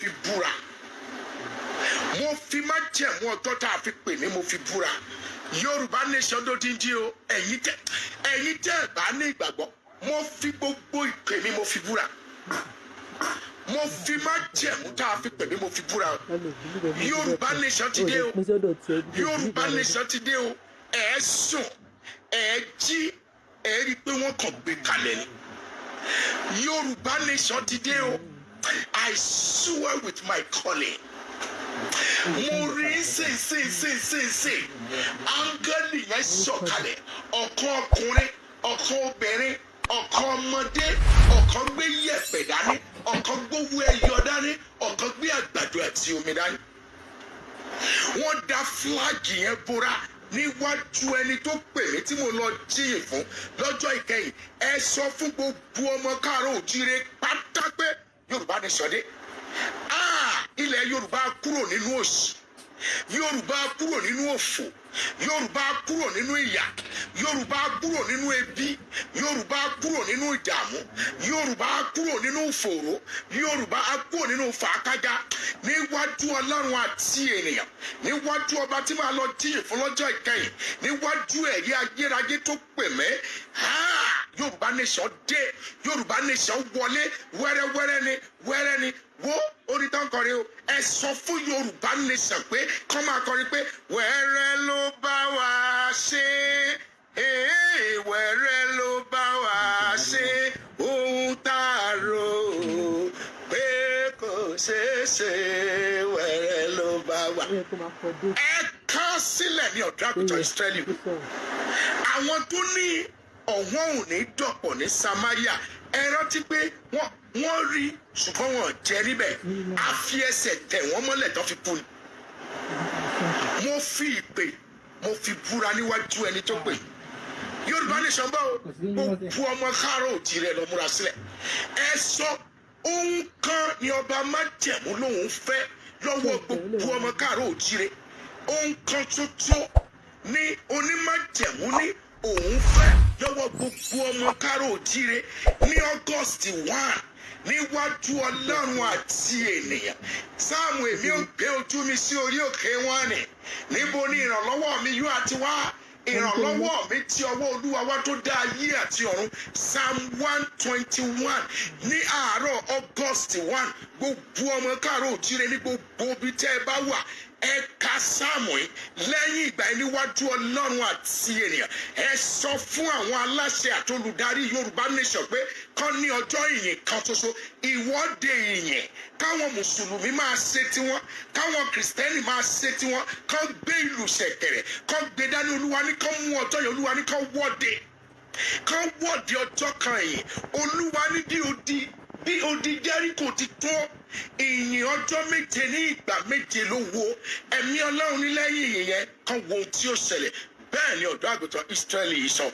fi búra. Mo fi májẹ̀mú ọjọ́ tá a fi pè ní mo fi búra. Yorùbá nation ló dín dín o. Ẹ̀yin tẹ́ ẹ̀yin tẹ́ ẹ̀ bá ní ìgbàgbọ́ mo fi gbogbo ìpè mi mo fi búra. Mo fi májẹ̀mú tá a fi pè mí mo fi búra. Yorùbá nation ti dé o. Yorùbá nation ti dé o. Ẹ̀ ẹ́ sùn ẹ̀ ẹ́ jí ẹ̀ rí i pé wọ́n kàn gbé kalẹ̀ ni. Yorùbá nation ti dé o i swear with my calling. Mo rí ṣe áńgẹ́lì yẹn sọ̀kalẹ̀. Ọ̀kan ọkùnrin ọ̀kan obìnrin ọ̀kan ọmọdé ọ̀kan gbé yẹ̀pẹ̀ dání ọ̀kan gbówó ẹyọ dání ọ̀kan gbé àgbàdo àti omi dání. Wọ́n da fúláàgì yẹn bóra níwájú ẹni tó pè mí tí mo lọ jíyìn fún lọ́jọ́ ìkẹyìn. Ẹ sọ fún gbogbo ọmọ káàárọ̀ òjíire yorùbá ní sọdé ah ilẹ̀ yorùbá kúrò nínú òṣì yorùbá kúrò nínú òfò. Yorùbá kúrò nínú ìyà. Yorùbá kúrò nínú ebi. Yorùbá kúrò nínú ìdààmú. Yorùbá kúrò nínú ìfòòró. Yorùbá kúrò nínú fàákájá níwájú ọlọ́run àti ènìyàn níwájú ọba tí màá lọ jíyìn fún lọ́jọ́ ìkẹyìn níwájú ẹ̀rí ayérayé tó pè mẹ́ yorùbá nation dé. Yorùbá nation wọlé. Wẹ́rẹ́wẹ́rẹ́ ni wẹ́rẹ́ ni. Wo orin o. Ẹ sọ fún yorùbá nation pé kọ́ máa kọrin pé wẹ́rẹ́ ló bá wa ṣe ee wẹ́rẹ́ ló bá wa ṣe ohun tá a rò pé kò ṣeé ṣe wẹ́rẹ́ ló bá wa. ẹ ká sílẹ̀ ní ọ̀dọ́ àgùntàn ìsírẹ́lì àwọn tó ní ọ̀wọ́n ò ní dọ̀pọ̀ ní samaria. Ẹ rántí pé wọ́n rí ṣùgbọ́n wọn jẹ níbẹ̀. Á fi ẹsẹ̀ tẹ̀ wọ́n mọ́lẹ̀ tó fi kú ni. mo fi ìpè mo fi búra níwájú ẹni tó pè. Yorùbá nation bá gbogbo ọmọ káàárọ̀ òjì rẹ̀ lọ múra sílẹ̀. Ẹ sọ ohun kan ni ọba májẹ̀mú lòun fẹ́ lọ́wọ́ gbogbo ọmọ káàárọ̀ òjì rẹ̀. Ohun kan tuntun ní onímájẹ̀mú ní òun fẹ́. Lọ́wọ́ gbogbo ọmọ òjì rẹ̀ ní august one níwájú ọlọ́run àti ènìyàn. Sáàmù èmi ò gbé ojú mi sí orí òkè wọn ni. Níbo ni ìrànlọ́wọ́ mi yóò àti wá? Ìrànlọ́wọ́ mi ti ọwọ́ olúwa wá tó dá ayé àti ọ̀run. Psalm one twenty one ní àárọ̀ august one gbogbo ọmọ káàárọ̀ òjíire ní gbogbo ibi tẹ́ ẹ bá wà ẹ ka sáàmù yìí. Lẹ́yìn ìgbà yìí níwájú ọlọ́run àti ènìyàn ẹ sọ fún àwọn aláṣẹ àti olùdarí yorùbá nation pé kán ní ọjọ́ ìyìn kan ṣoṣo ìwọ́de ìyìn káwọn mùsùlùmí máa ṣe tiwọn káwọn kìrìsìtẹ́nì máa ṣe tiwọn kán gbé ìlú ṣẹ̀kẹ̀rẹ̀ kán gbé dání olúwa ní kán mú ọjọ́ yẹn olúwa ní kán wọ́de. Kán wọ́de ọjọ́ kan yìí olúwa ní bí odi bí odi jẹ́ríkò ti tó ìyìn ọjọ́ méje ní ìgbà méje ló wo ẹ̀mí ọlọ́run ní lẹ́yìn ìyìn yẹn kan wo ohun tí ó ṣẹlẹ̀ bẹ́ẹ̀ ni ọ̀dọ́ àgùntàn israẹli yìí sọ.